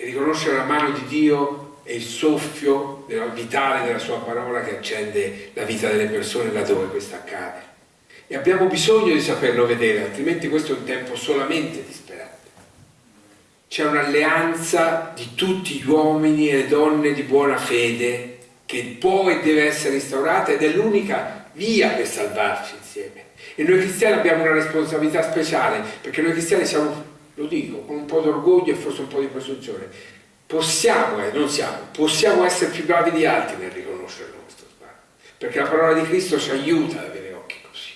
e riconoscere la mano di Dio e il soffio vitale della sua parola che accende la vita delle persone laddove questo accade. E abbiamo bisogno di saperlo vedere, altrimenti questo è un tempo solamente disperante. C'è un'alleanza di tutti gli uomini e le donne di buona fede che può e deve essere instaurata ed è l'unica via per salvarci insieme. E noi cristiani abbiamo una responsabilità speciale, perché noi cristiani siamo, lo dico, con un po' di orgoglio e forse un po' di presunzione, possiamo, eh, non siamo, possiamo essere più bravi di altri nel riconoscere il nostro sbaglio, perché la parola di Cristo ci aiuta ad avere occhi così.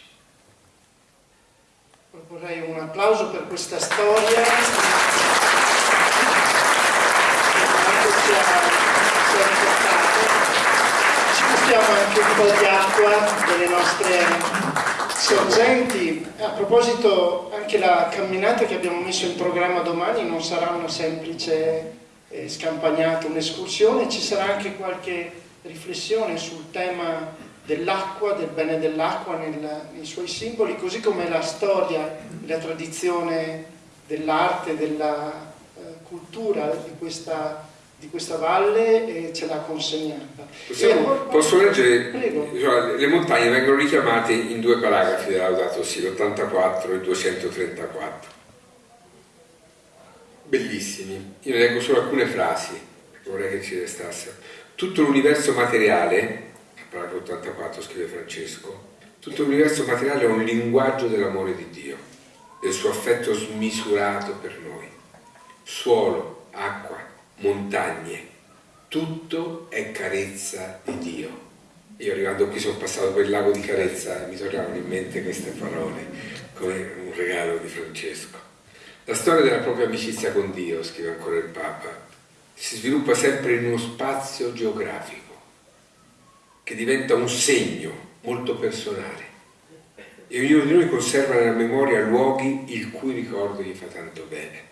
Vorrei un applauso per questa storia. Ci portiamo anche un po' di acqua delle nostre sorgenti. A proposito, anche la camminata che abbiamo messo in programma domani non sarà una semplice eh, scampagnata, un'escursione, ci sarà anche qualche riflessione sul tema dell'acqua, del bene dell'acqua nei suoi simboli, così come la storia, la tradizione dell'arte, della eh, cultura di questa di questa valle e ce l'ha consegnata. Possiamo, posso leggere? Cioè, le montagne vengono richiamate in due paragrafi della Laudato Si, l'84 e il 234. Bellissimi. Io ne leggo solo alcune frasi, vorrei che ci restassero. Tutto l'universo materiale, paragrafo 84 scrive Francesco, tutto l'universo materiale è un linguaggio dell'amore di Dio, del suo affetto smisurato per noi. Suolo, acqua, montagne, tutto è carezza di Dio. Io arrivando qui sono passato per il lago di Carezza e mi tornavano in mente queste parole come un regalo di Francesco. La storia della propria amicizia con Dio, scrive ancora il Papa, si sviluppa sempre in uno spazio geografico che diventa un segno molto personale e ognuno di noi conserva nella memoria luoghi il cui ricordo gli fa tanto bene.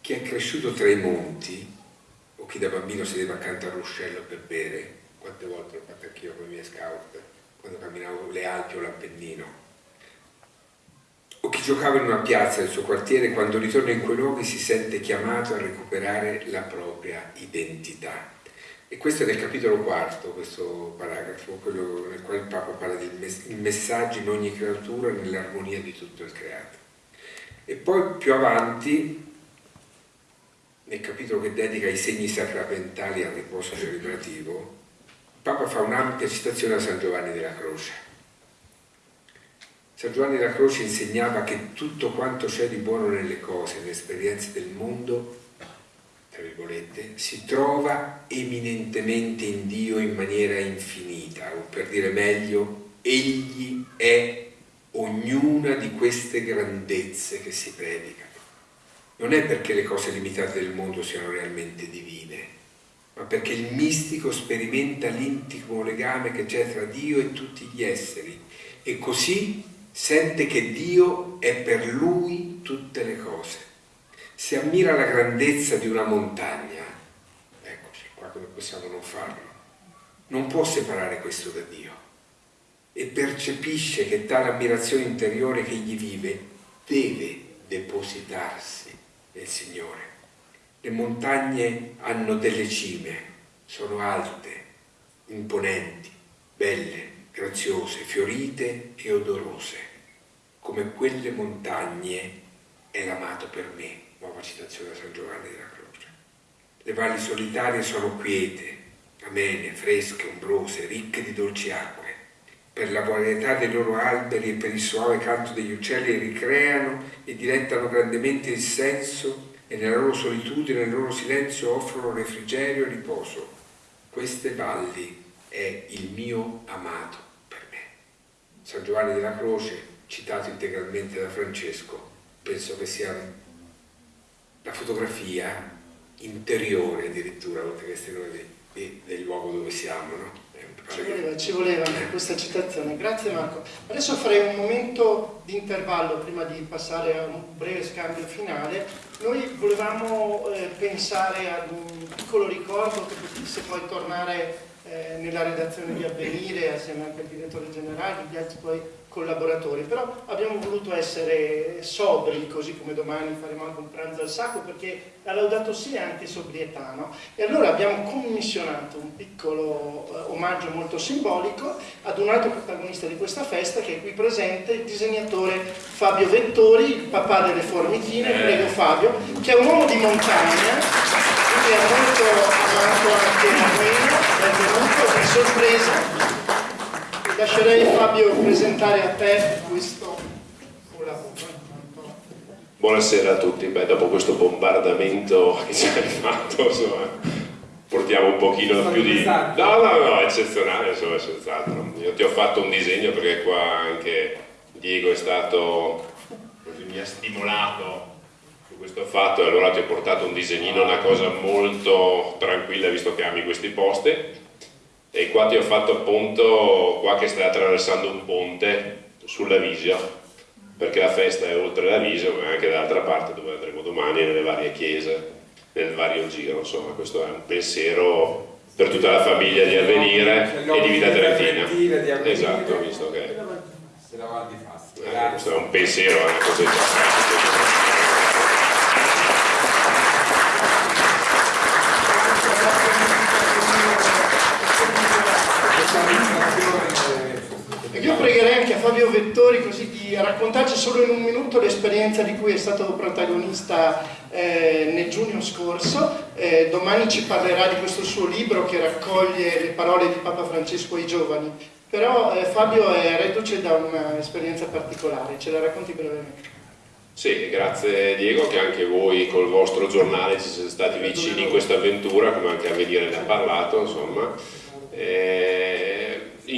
Chi è cresciuto tra i monti o chi da bambino sedeva accanto al ruscello per bere, quante volte l'ho fatto anch'io con i miei scout, quando camminavo le Alpi o l'Appennino, o chi giocava in una piazza del suo quartiere, quando ritorna in quei luoghi si sente chiamato a recuperare la propria identità. E questo è nel capitolo quarto, questo paragrafo, quello nel quale il Papa parla del messaggio in ogni creatura nell'armonia di tutto il creato. E poi più avanti nel capitolo che dedica i segni sacramentali al riposo celebrativo, il Papa fa un'ampia citazione a San Giovanni della Croce. San Giovanni della Croce insegnava che tutto quanto c'è di buono nelle cose, nelle esperienze del mondo, tra virgolette, si trova eminentemente in Dio in maniera infinita, o per dire meglio, Egli è ognuna di queste grandezze che si predicano non è perché le cose limitate del mondo siano realmente divine, ma perché il mistico sperimenta l'intimo legame che c'è tra Dio e tutti gli esseri e così sente che Dio è per lui tutte le cose. Se ammira la grandezza di una montagna, eccoci qua come possiamo non farlo, non può separare questo da Dio e percepisce che tale ammirazione interiore che gli vive deve depositarsi del Signore. Le montagne hanno delle cime, sono alte, imponenti, belle, graziose, fiorite e odorose. Come quelle montagne è l'amato per me, nuova citazione da San Giovanni della Croce. Le valli solitarie sono quiete, amene, fresche, ombrose, ricche di dolci acque per la varietà dei loro alberi e per il suave canto degli uccelli ricreano e dilettano grandemente il senso e nella loro solitudine, nel loro silenzio offrono refrigerio e riposo. Queste valli è il mio amato per me. San Giovanni della Croce, citato integralmente da Francesco, penso che sia la fotografia interiore addirittura, oltre che esteriore, del luogo dove siamo, no? Ci voleva, ci voleva anche questa citazione. Grazie Marco. Adesso farei un momento di intervallo prima di passare a un breve scambio finale. Noi volevamo eh, pensare ad un piccolo ricordo che potesse poi tornare eh, nella redazione di Avvenire assieme anche al direttore generale, gli altri poi collaboratori, però abbiamo voluto essere sobri, così come domani faremo anche un pranzo al sacco, perché la Laudato Si è anche sobrietà, no? E allora abbiamo commissionato un piccolo eh, omaggio molto simbolico ad un altro protagonista di questa festa, che è qui presente, il disegnatore Fabio Vettori, il papà delle formichine, eh. prego Fabio, che è un uomo di montagna, quindi è molto amato anche a Armeno, benvenuto, di sorpresa, Lascerei Fabio presentare a te questo Buonasera a tutti, Beh, dopo questo bombardamento che ci hai fatto, insomma, portiamo un pochino più di... No, no, no, eccezionale, insomma, senz'altro. Io ti ho fatto un disegno perché qua anche Diego è stato, così mi ha stimolato su questo fatto e allora ti ho portato un disegnino, una cosa molto tranquilla visto che ami questi posti e qua ti ho fatto appunto qua che stai attraversando un ponte sulla Visio perché la festa è oltre la Visio ma anche dall'altra parte dove andremo domani nelle varie chiese nel vario giro insomma questo è un pensiero per tutta la famiglia di Avvenire e di Vita Trentina. di esatto visto che eh, questo è un pensiero è una cosa importante Io pregherei anche a Fabio Vettori così di raccontarci solo in un minuto l'esperienza di cui è stato protagonista eh, nel giugno scorso. Eh, domani ci parlerà di questo suo libro che raccoglie le parole di Papa Francesco ai giovani. Però eh, Fabio è reduce da un'esperienza particolare, ce la racconti brevemente. Sì, grazie Diego che anche voi col vostro giornale ci siete stati vicini in questa avventura, come anche a venire ne ha parlato, insomma. E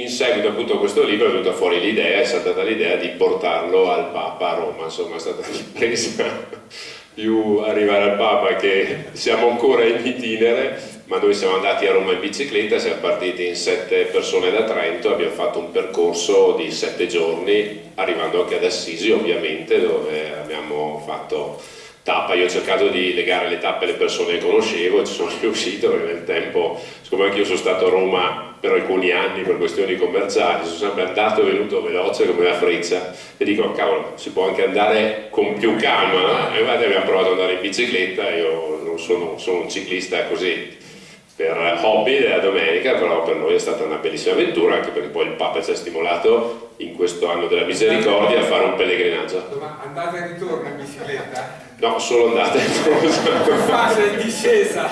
in seguito appunto a questo libro è venuta fuori l'idea, è stata l'idea di portarlo al Papa a Roma, insomma è stata l'impresa più arrivare al Papa che siamo ancora in itinere, ma noi siamo andati a Roma in bicicletta, siamo partiti in sette persone da Trento, abbiamo fatto un percorso di sette giorni, arrivando anche ad Assisi ovviamente, dove abbiamo fatto tappa, io ho cercato di legare le tappe alle persone che conoscevo ci sono riuscito perché nel tempo, siccome anche io sono stato a Roma per alcuni anni per questioni commerciali, sono sempre andato e venuto veloce come la freccia e dico cavolo si può anche andare con più calma e guarda abbiamo provato ad andare in bicicletta, io non sono, sono un ciclista così per hobby della domenica, però per noi è stata una bellissima avventura anche perché poi il Papa ci ha stimolato in questo anno della misericordia a fare un pellegrinaggio. Ma andate e ritorno in bicicletta? No, solo andate e. Fase in discesa!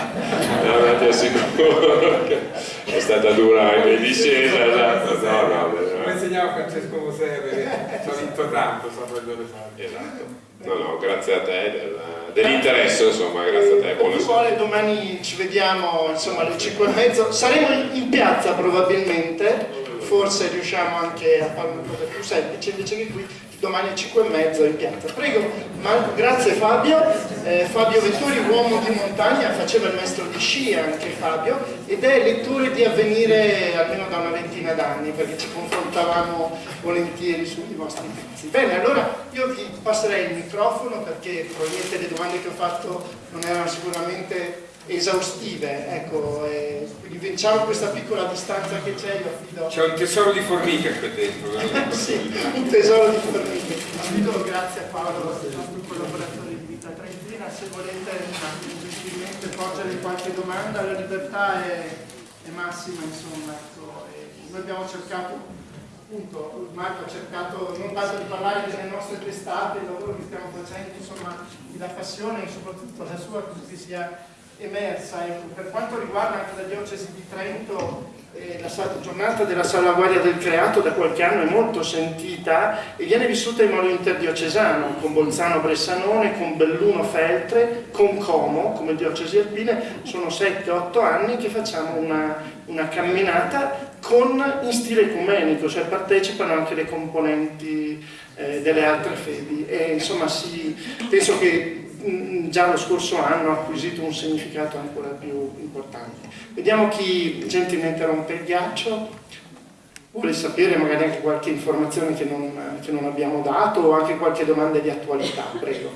No, ti assicuro che è stata dura in discesa. Esatto. No, no, Come insegnava Francesco Moserre, ci ha vinto tanto, sapevo fare. Esatto. No, no, grazie a te del, dell'interesse, insomma, grazie a te. Buonasera. Vuole, domani ci vediamo insomma alle 5 e mezzo. Saremo in piazza probabilmente, forse riusciamo anche a fare una cosa più semplice invece che qui domani alle 5 e mezzo in piazza. Prego, Marco, grazie Fabio. Eh, Fabio Vettori, uomo di montagna, faceva il maestro di sci anche Fabio ed è lettore di avvenire almeno da una ventina d'anni perché ci confrontavamo volentieri sui vostri pezzi. Bene, allora io vi passerei il microfono perché probabilmente le domande che ho fatto non erano sicuramente esaustive, ecco, eh, quindi vinciamo questa piccola distanza che c'è, io affido... C'è un tesoro di formiche qui dentro. sì, un tesoro di formiche. Affido grazie a Paolo, il nostro collaboratore di Vita Trentina, se volete gentilmente porgere qualche domanda, la libertà è, è massima, insomma, ecco, noi abbiamo cercato appunto Marco ha cercato non tanto di parlare delle nostre testate, il lavoro che stiamo facendo, insomma, la passione e soprattutto la sua così sia emersa. Ecco, per quanto riguarda anche la diocesi di Trento, eh, la giornata della salvaguardia del creato da qualche anno è molto sentita e viene vissuta in modo interdiocesano, con Bolzano Bressanone, con Belluno Feltre, con Como, come diocesi alpine, sono 7-8 anni che facciamo una, una camminata con, in stile ecumenico, cioè partecipano anche le componenti eh, delle altre fedi e insomma sì, penso che già lo scorso anno ha acquisito un significato ancora più importante. Vediamo chi gentilmente rompe il ghiaccio, vuole sapere magari anche qualche informazione che non, che non abbiamo dato o anche qualche domanda di attualità, prego.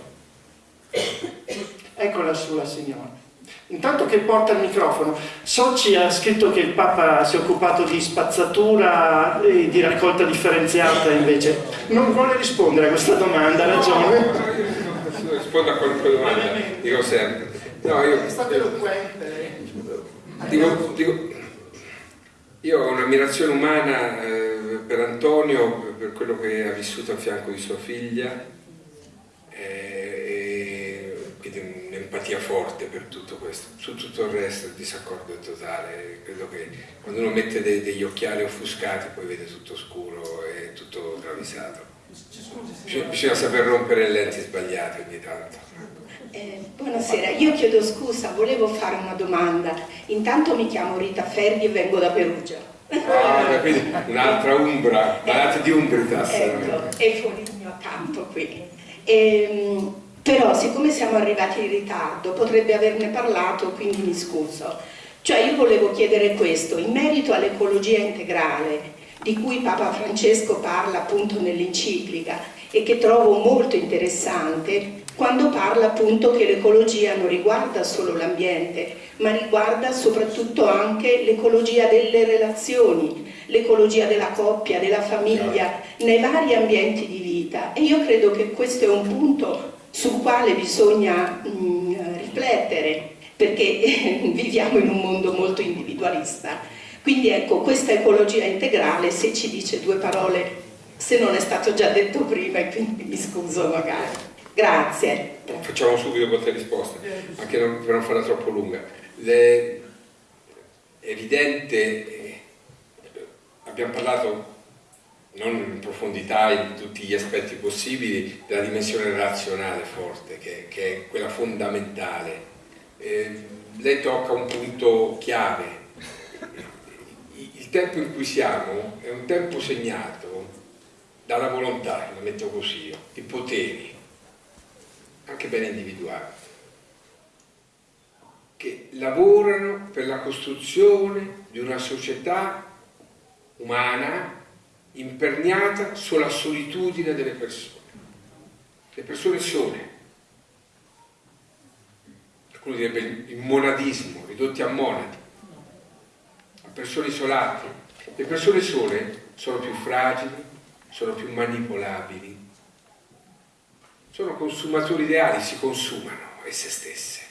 Eccola sulla signora. Intanto che porta il microfono, Soci ha scritto che il Papa si è occupato di spazzatura e di raccolta differenziata invece. Non vuole rispondere a questa domanda, ha ragione. Rispondo a qualunque domanda, dico sempre. No, io, è stato eloquente. Dico, dico, io ho un'ammirazione umana eh, per Antonio, per quello che ha vissuto a fianco di sua figlia, eh, quindi un'empatia forte per tutto questo. Su tutto il resto il disaccordo è totale. Credo che quando uno mette dei, degli occhiali offuscati poi vede tutto scuro e tutto travisato. Bisogna, bisogna saper rompere le lenti sbagliate ogni tanto. Eh, buonasera, io chiedo scusa, volevo fare una domanda. Intanto mi chiamo Rita Ferri e vengo da Perugia. Ah, quindi un'altra umbra, malati di umbritas. Ecco, è fuori il mio campo qui. Ehm, però siccome siamo arrivati in ritardo potrebbe averne parlato, quindi mi scuso. Cioè io volevo chiedere questo, in merito all'ecologia integrale, di cui Papa Francesco parla appunto nell'enciclica e che trovo molto interessante, quando parla appunto che l'ecologia non riguarda solo l'ambiente, ma riguarda soprattutto anche l'ecologia delle relazioni, l'ecologia della coppia, della famiglia, nei vari ambienti di vita. E io credo che questo è un punto sul quale bisogna mh, riflettere, perché viviamo in un mondo molto individualista. Quindi ecco, questa ecologia integrale, se ci dice due parole, se non è stato già detto prima, e quindi mi scuso magari. Grazie. Facciamo subito qualche risposta, anche non, per non farla troppo lunga. Le, è evidente, eh, abbiamo parlato non in profondità in tutti gli aspetti possibili della dimensione razionale forte, che, che è quella fondamentale. Eh, lei tocca un punto chiave. Il tempo in cui siamo è un tempo segnato dalla volontà, la metto così, di poteri, anche ben individuati, che lavorano per la costruzione di una società umana imperniata sulla solitudine delle persone. Le persone sole, qualcuno direbbe il monadismo, ridotti a monadi, persone isolate. Le persone sole sono più fragili, sono più manipolabili, sono consumatori ideali, si consumano esse stesse,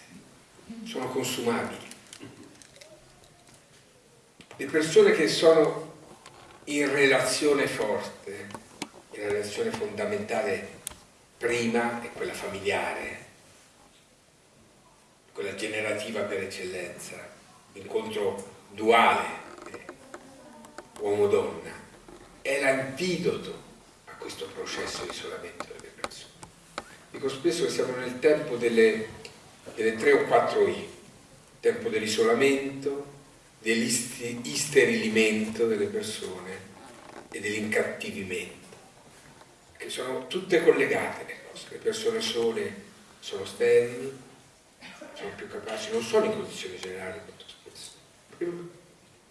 sono consumabili. Le persone che sono in relazione forte, la relazione fondamentale prima è quella familiare, quella generativa per eccellenza, l'incontro duale eh, uomo-donna, è l'antidoto a questo processo di isolamento Dico spesso che siamo nel tempo delle, delle tre o quattro I, tempo dell'isolamento, dell'isterilimento delle persone e dell'incattivimento, che sono tutte collegate le cose. Le persone sole sono sterili, sono più capaci, non sono in condizioni generali molto.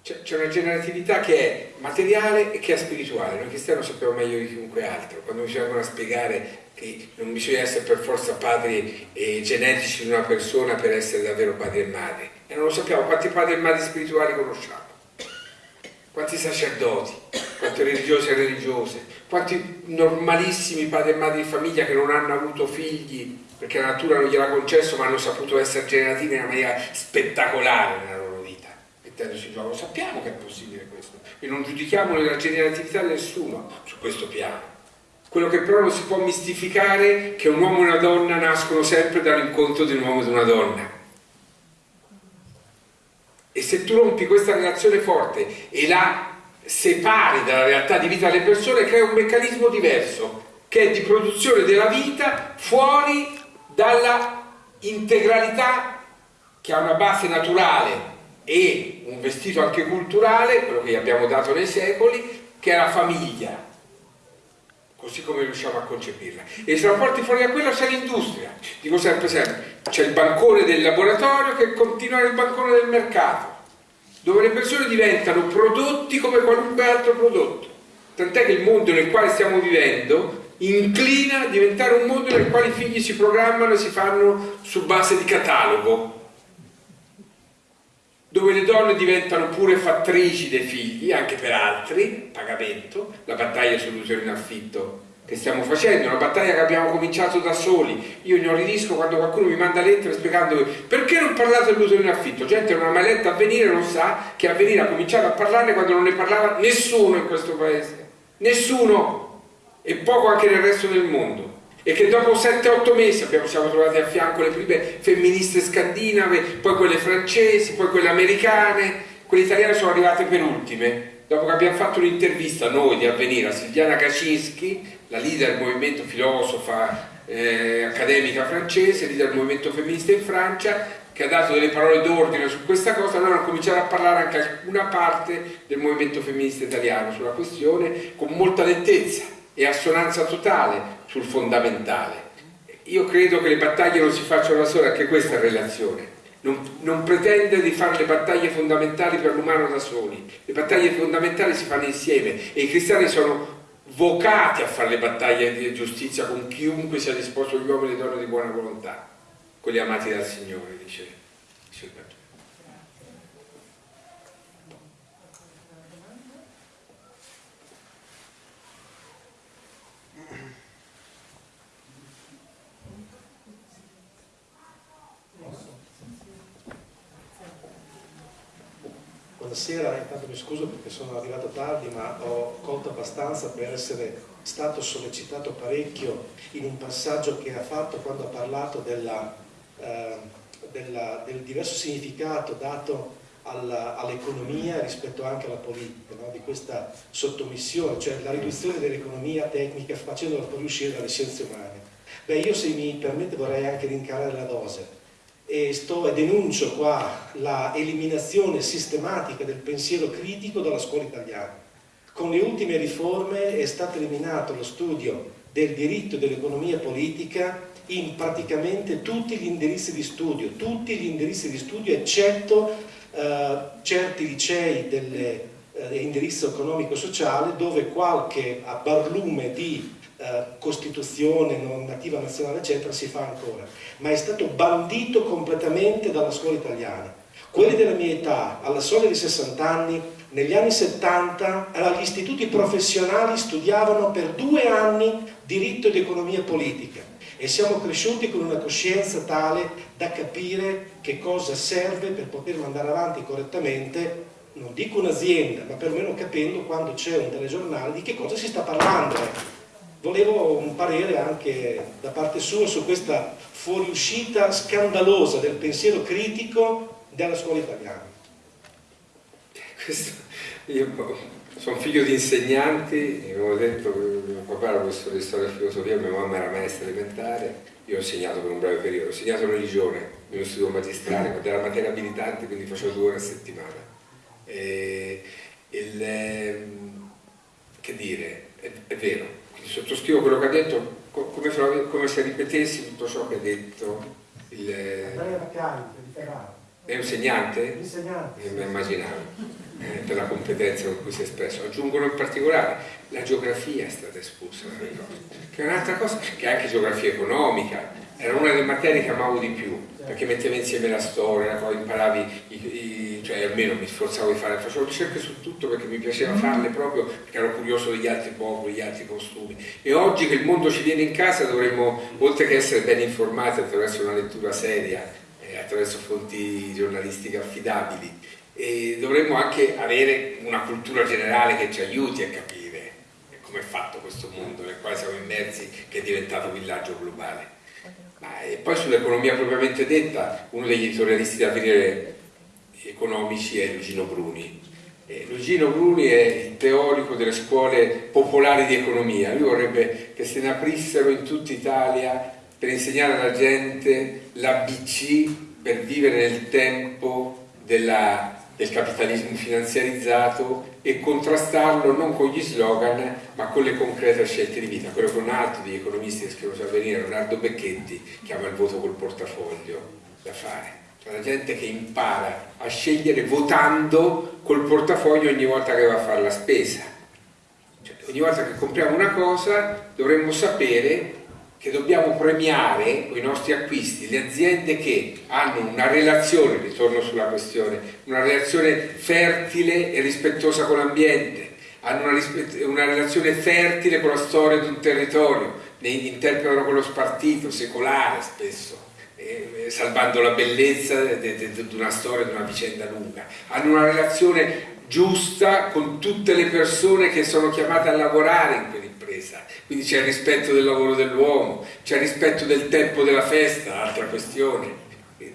C'è una generatività che è materiale e che è spirituale. Noi cristiani lo sappiamo meglio di chiunque altro. Quando ci vengono a spiegare che non bisogna essere per forza padri eh, genetici di una persona per essere davvero padri e madri. E non lo sappiamo quanti padri e madri spirituali conosciamo, quanti sacerdoti, quante religiose e religiose, quanti normalissimi padri e madri di famiglia che non hanno avuto figli perché la natura non gliel'ha concesso ma hanno saputo essere generativi in una maniera spettacolare nella loro mettendosi in gioco. Sappiamo che è possibile questo e non giudichiamo la generatività di nessuno su questo piano quello che però non si può mistificare è che un uomo e una donna nascono sempre dall'incontro di un uomo e di una donna. E se tu rompi questa relazione forte e la separi dalla realtà di vita delle persone, crea un meccanismo diverso, che è di produzione della vita fuori dalla integralità che ha una base naturale e un vestito anche culturale, quello che gli abbiamo dato nei secoli, che è la famiglia così come riusciamo a concepirla. E se la porti fuori da quella c'è l'industria. Dico sempre sempre, c'è il bancone del laboratorio che continua il bancone del mercato, dove le persone diventano prodotti come qualunque altro prodotto. Tant'è che il mondo nel quale stiamo vivendo inclina a diventare un mondo nel quale i figli si programmano e si fanno su base di catalogo. Dove le donne diventano pure fattrici dei figli, anche per altri, pagamento, la battaglia sull'utero in affitto che stiamo facendo, una battaglia che abbiamo cominciato da soli. Io inorridisco quando qualcuno mi manda lettere spiegando perché non parlate dell'utero in affitto. Gente non ha mai letto Avvenire, non sa che Avvenire ha cominciato a parlarne quando non ne parlava nessuno in questo paese. Nessuno! E poco anche nel resto del mondo. E che dopo 7-8 mesi abbiamo, siamo trovati a fianco le prime femministe scandinave, poi quelle francesi, poi quelle americane, quelle italiane sono arrivate per ultime. Dopo che abbiamo fatto un'intervista noi di Avvenire a Silviana Kaczynski, la leader del movimento filosofa eh, accademica francese, leader del movimento femminista in Francia, che ha dato delle parole d'ordine su questa cosa, allora cominciato a parlare anche alcuna parte del movimento femminista italiano sulla questione con molta nettezza e assonanza totale sul fondamentale. Io credo che le battaglie non si facciano da sole, anche questa è relazione. Non, non, pretende di fare le battaglie fondamentali per l'umano da soli, le battaglie fondamentali si fanno insieme e i cristiani sono vocati a fare le battaglie di giustizia con chiunque sia disposto, gli uomini e le donne di buona volontà, quelli amati dal Signore, dice, il Vangelo. Buonasera, intanto mi scuso perché sono arrivato tardi ma ho colto abbastanza per essere stato sollecitato parecchio in un passaggio che ha fatto quando ha parlato della, eh, della, del diverso significato dato all'economia rispetto anche alla politica, no? di questa sottomissione, cioè la riduzione dell'economia tecnica facendola poi uscire dalle scienze umane. Beh, io se mi permette vorrei anche rincarare la dose e, sto, e denuncio qua la eliminazione sistematica del pensiero critico dalla scuola italiana. Con le ultime riforme è stato eliminato lo studio del diritto dell'economia politica in praticamente tutti gli indirizzi di studio, tutti gli indirizzi di studio eccetto eh, certi licei dell'indirizzo eh, economico-sociale dove qualche barlume di eh, Costituzione, normativa nazionale, eccetera, si fa ancora, ma è stato bandito completamente dalla scuola italiana. Quelli della mia età, alla soglia di 60 anni, negli anni 70 agli istituti professionali studiavano per due anni diritto ed economia politica. E siamo cresciuti con una coscienza tale da capire che cosa serve per poter mandare avanti correttamente non dico un'azienda, ma perlomeno capendo quando c'è un telegiornale di che cosa si sta parlando volevo un parere anche da parte sua su questa fuoriuscita scandalosa del pensiero critico della scuola italiana. Questo, io sono figlio di insegnanti, avevo detto che mio papà era professore di storia e filosofia, mia mamma era maestra elementare, io ho insegnato per un breve periodo, ho insegnato religione in uno studio magistrale, quando era materia abilitante, quindi facevo due ore a settimana. E il, ehm, che dire, è, è vero, sottoscrivo quello che ha detto come se, come se ripetessi tutto ciò che ha detto il... È un insegnante? Insegnante. Eh, immaginavo, eh, per la competenza con cui si è espresso. Aggiungono in particolare la geografia è stata espulsa che è un'altra cosa, che è anche geografia economica, era una delle materie che amavo di più, perché metteva insieme la storia, poi imparavi, i, i, cioè almeno mi sforzavo di fare, facevo ricerche su tutto perché mi piaceva mm. farle proprio perché ero curioso degli altri popoli, degli altri costumi. E oggi che il mondo ci viene in casa dovremmo, oltre che essere ben informati attraverso una lettura seria, eh, attraverso fonti giornalistiche affidabili, e dovremmo anche avere una cultura generale che ci aiuti a capire come è fatto questo mondo nel quale siamo immersi, che è diventato villaggio globale. Ma, e poi sull'economia propriamente detta, uno degli editorialisti da venire economici è Lugino Bruni. E Lugino Bruni è il teorico delle scuole popolari di economia, lui vorrebbe che se ne aprissero in tutta Italia per insegnare alla gente l'ABC per vivere nel tempo della, del capitalismo finanziarizzato e contrastarlo non con gli slogan ma con le concrete scelte di vita, quello che un altro degli economisti che scrivono su Avvenire, Leonardo Becchetti, chiama il voto col portafoglio da fare. Cioè la gente che impara a scegliere votando col portafoglio ogni volta che va a fare la spesa. Cioè, ogni volta che compriamo una cosa dovremmo sapere che dobbiamo premiare con i nostri acquisti le aziende che hanno una relazione, ritorno sulla questione, una relazione fertile e rispettosa con l'ambiente, hanno una, una, relazione fertile con la storia di un territorio, ne interpretano quello spartito, secolare spesso, eh, salvando la bellezza di una storia, di una vicenda lunga. Hanno una relazione giusta con tutte le persone che sono chiamate a lavorare in quell'impresa. Quindi c'è il rispetto del lavoro dell'uomo, c'è il rispetto del tempo della festa, altra questione.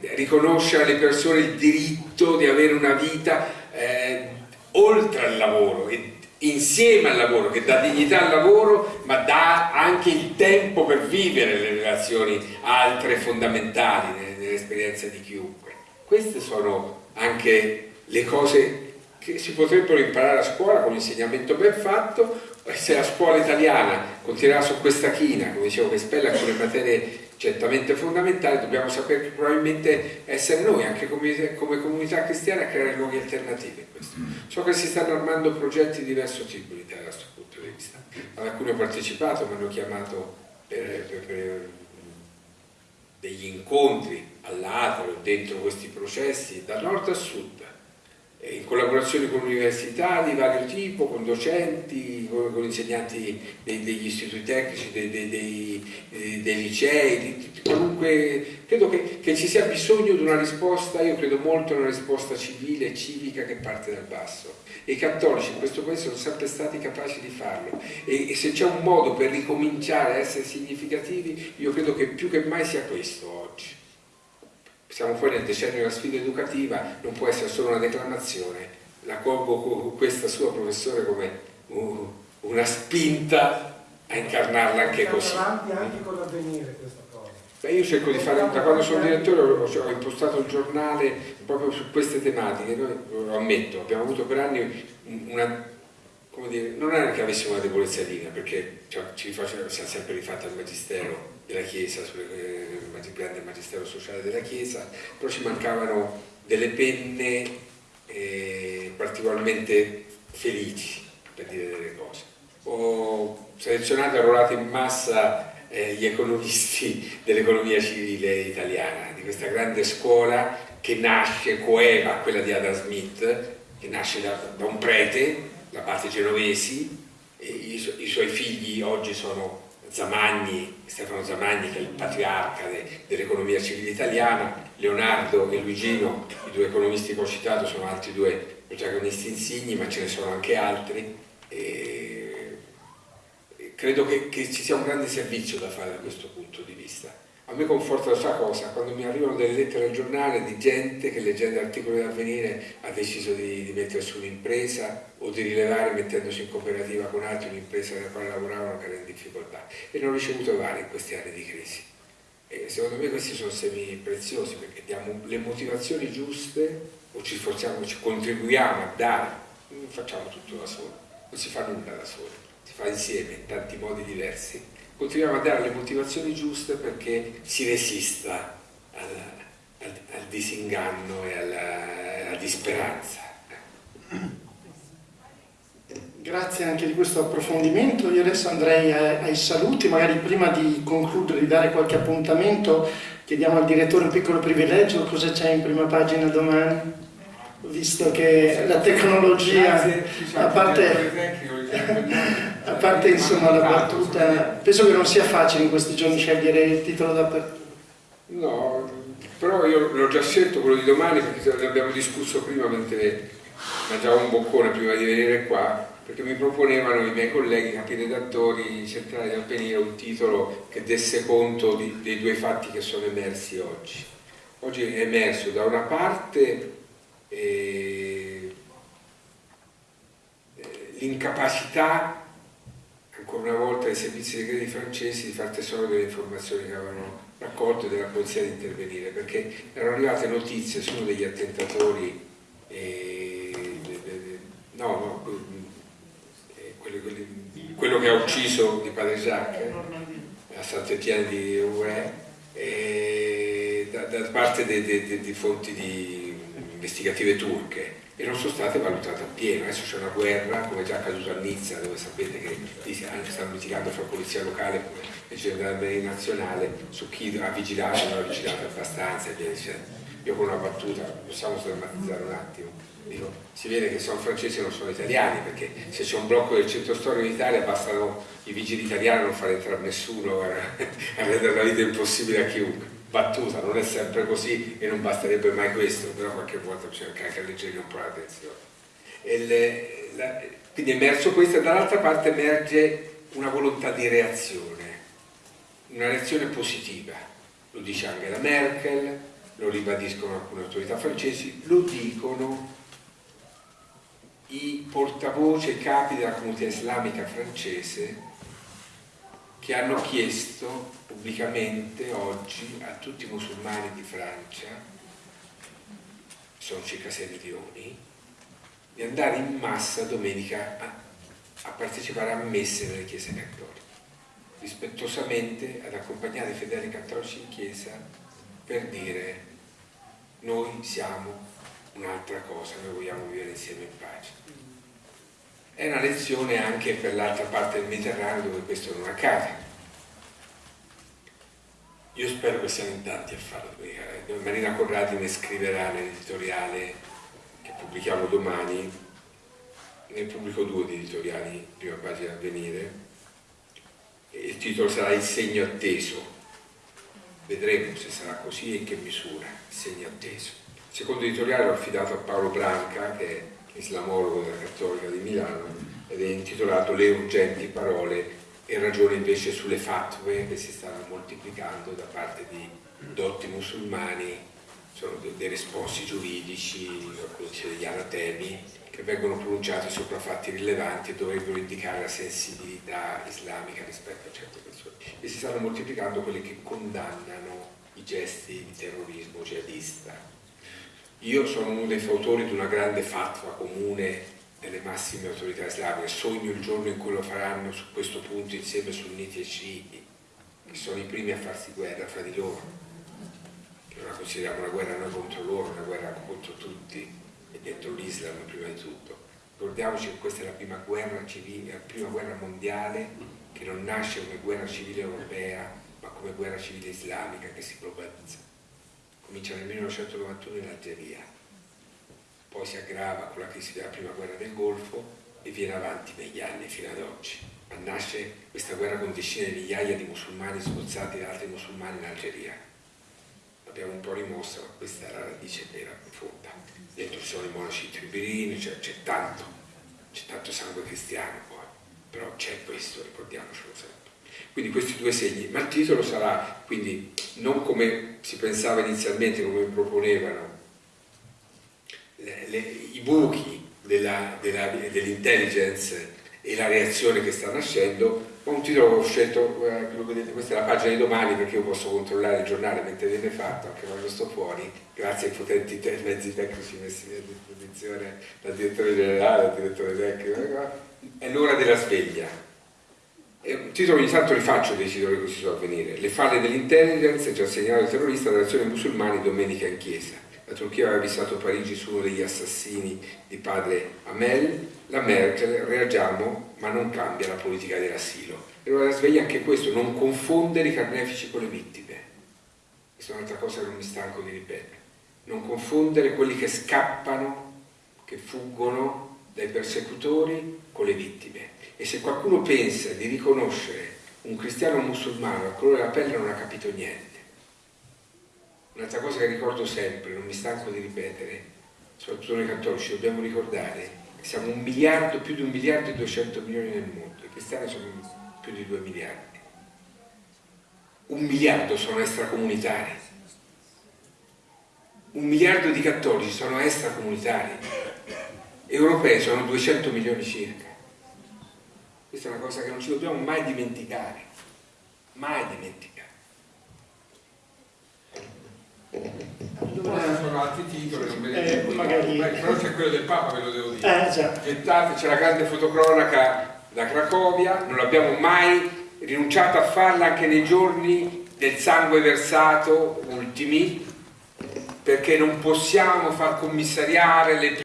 Riconoscere alle persone il diritto di avere una vita eh, oltre al lavoro e insieme al lavoro, che dà dignità al lavoro, ma dà anche il tempo per vivere le relazioni altre fondamentali nell'esperienza di chiunque. Queste sono anche le cose che si potrebbero imparare a scuola con l'insegnamento ben fatto, se la scuola italiana continuerà su questa china, come dicevo che spella alcune materie certamente fondamentali, dobbiamo sapere probabilmente essere noi, anche come, come comunità cristiana, a creare luoghi alternativi questo. So che si stanno armando progetti di diverso tipo in Italia da questo punto di vista. Ad alcuni ho partecipato, mi hanno chiamato per, per, per degli incontri all'atrio dentro questi processi, da nord a sud, in collaborazione con università di vario tipo, con docenti, con, con insegnanti dei, degli istituti tecnici, dei, dei, dei, dei licei, di, comunque credo che, che, ci sia bisogno di una risposta, io credo molto in una risposta civile e civica che parte dal basso. E i cattolici in questo paese sono sempre stati capaci di farlo. E, e se c'è un modo per ricominciare a essere significativi io credo che più che mai sia questo oggi siamo fuori nel decennio della sfida educativa, non può essere solo una declamazione. La colgo questa sua professore come una spinta a incarnarla anche così. avanti anche con l'avvenire questa cosa. Beh, io cerco di fare, da quando sono direttore ho, ho impostato il giornale proprio su queste tematiche, noi lo ammetto, abbiamo avuto per anni una, come dire, non è che avessimo una debolezza linea, perché cioè, ci siamo sempre rifatti al magistero della Chiesa, sul eh, grande magistero sociale della Chiesa, però ci mancavano delle penne eh, particolarmente felici per dire delle cose. Ho selezionato e arruolato in massa eh, gli economisti dell'economia civile italiana, di questa grande scuola che nasce coeva quella di Adam Smith, che nasce da, da un prete, la parte genovesi, i, su i suoi figli oggi sono Zamagni, Stefano Zamagni che è il patriarca de, dell'economia civile italiana, Leonardo e Luigino, i due economisti che ho citato sono altri due protagonisti insigni, ma ce ne sono anche altri. E credo che, che ci sia un grande servizio da fare da questo punto di vista a me conforta questa cosa, quando mi arrivano delle lettere al giornale di gente che leggendo articoli dell'avvenire ha deciso di, di mettersi un'impresa o di rilevare mettendosi in cooperativa con altri un'impresa nella quale lavoravano che era in difficoltà e ne ho ricevuto vari in questi anni di crisi. E secondo me questi sono semi preziosi perché diamo le motivazioni giuste o ci sforziamo, ci contribuiamo a dare, non facciamo tutto da soli, non si fa nulla da soli, si fa insieme in tanti modi diversi continuiamo a dare le motivazioni giuste perché si resista al, al, al disinganno e alla, alla disperanza. Grazie anche di questo approfondimento. Io adesso andrei ai saluti, magari prima di concludere, di dare qualche appuntamento, chiediamo al direttore un piccolo privilegio, cosa c'è in prima pagina domani? Visto che la tecnologia, a parte parte insomma la battuta, penso che non sia facile in questi giorni scegliere il titolo d'apertura. No, però io l'ho già scelto quello di domani perché ne abbiamo discusso prima mentre mangiavo un boccone prima di venire qua, perché mi proponevano i miei colleghi, capi redattori centrali del Penire, un titolo che desse conto di, dei due fatti che sono emersi oggi. Oggi è emerso da una parte eh, eh l'incapacità ancora una volta ai servizi segreti francesi di far tesoro delle informazioni che avevano raccolto e della polizia di intervenire, perché erano arrivate notizie su uno degli attentatori, eh, no, no, eh, quello, quello, che ha ucciso di padre Jacques a Sant'Etienne di Rouen, eh, da, da, parte di fonti di investigative turche e non sono state valutate appieno. Adesso c'è una guerra, come già accaduto a Nizza, dove sapete che stanno litigando fra polizia locale e gendarmeria nazionale su chi ha vigilato non ha vigilato abbastanza. Io con una battuta, possiamo sdrammatizzare un attimo, dico, si vede che sono francesi e non sono italiani, perché se c'è un blocco del centro storico in Italia bastano i vigili italiani a non far entrare nessuno, a rendere la vita impossibile a chiunque battuta, non è sempre così e non basterebbe mai questo, però qualche volta bisogna anche alleggerire un po' l'attenzione. quindi è emerso questo e dall'altra parte emerge una volontà di reazione, una reazione positiva, lo dice Angela Merkel, lo ribadiscono alcune autorità francesi, lo dicono i portavoce capi della comunità islamica francese che hanno chiesto pubblicamente oggi a tutti i musulmani di Francia, sono circa 6 milioni, di andare in massa domenica a, a partecipare a messe nelle chiese cattoliche, rispettosamente ad accompagnare i fedeli cattolici in chiesa per dire noi siamo un'altra cosa, noi vogliamo vivere insieme in pace. È una lezione anche per l'altra parte del Mediterraneo dove questo non accade. Io spero che siano in tanti a farlo. Marina Corradi ne scriverà nell'editoriale che pubblichiamo domani, ne pubblico due di editoriali, prima pagina a venire, il titolo sarà Il segno atteso. Vedremo se sarà così e in che misura il segno atteso. Il secondo editoriale l'ho affidato a Paolo Branca, che è islamologo della Cattolica di Milano ed è intitolato Le urgenti parole e ragione invece sulle fatwe che si stanno moltiplicando da parte di dotti musulmani, sono dei risposti giuridici, degli anatemi che vengono pronunciati sopra fatti rilevanti e dovrebbero indicare la sensibilità islamica rispetto a certe persone. E si stanno moltiplicando quelli che condannano i gesti di terrorismo jihadista io sono uno dei fautori di una grande fatwa comune delle massime autorità islamiche, sogno il giorno in cui lo faranno su questo punto insieme sunniti e sciiti, che sono i primi a farsi guerra fra di loro, che non la consideriamo una guerra noi contro loro, una guerra contro tutti e dentro l'Islam prima di tutto. Ricordiamoci che questa è la prima guerra civile, la prima guerra mondiale che non nasce come guerra civile europea, ma come guerra civile islamica che si globalizza comincia nel 1991 in Algeria, poi si aggrava con la crisi della prima guerra del Golfo e viene avanti negli anni fino ad oggi. Ma nasce questa guerra con decine di migliaia di musulmani sgozzati da altri musulmani in Algeria. L'abbiamo un po' rimossa, ma questa è la radice vera, profonda. Dentro sono i monaci tribirini, c'è tanto, c'è tanto sangue cristiano poi, però c'è questo, ricordiamocelo sempre. Quindi questi due segni, ma il titolo sarà quindi non come si pensava inizialmente, come proponevano le, le, i buchi dell'intelligence dell e la reazione che sta nascendo, ma un titolo che ho scelto, eh, vedete, questa è la pagina di domani perché io posso controllare il giornale mentre viene fatto, anche quando sto fuori, grazie ai potenti te mezzi tecnici messi a disposizione dal direttore generale, dal direttore tecnico, è l'ora della sveglia un titolo ogni tanto rifaccio dei titoli che si sono a venire. Le falle dell'intelligence, già segnalato il terrorista dell'azione musulmani domenica in chiesa. La Turchia aveva avvisato Parigi su uno degli assassini di padre Amel, la Merkel, reagiamo ma non cambia la politica dell'asilo. E allora sveglia anche questo, non confondere i carnefici con le vittime. Questa è un'altra cosa che non mi stanco di ripetere. Non confondere quelli che scappano, che fuggono dai persecutori con le vittime e se qualcuno pensa di riconoscere un cristiano musulmano al colore della pelle non ha capito niente. Un'altra cosa che ricordo sempre, non mi stanco di ripetere, soprattutto noi cattolici, dobbiamo ricordare che siamo un miliardo, più di un miliardo e 200 milioni nel mondo, i cristiani sono più di 2 miliardi. Un miliardo sono extracomunitari, un miliardo di cattolici sono extracomunitari, europei sono 200 milioni circa. Questa è una cosa che non ci dobbiamo mai dimenticare, mai dimenticare. Allora, sono altri titoli, non vedete eh, magari... però c'è quello del Papa, ve lo devo dire. Eh, Gettate, c'è la grande fotocronaca da Cracovia, non abbiamo mai rinunciato a farla anche nei giorni del sangue versato ultimi, perché non possiamo far commissariare le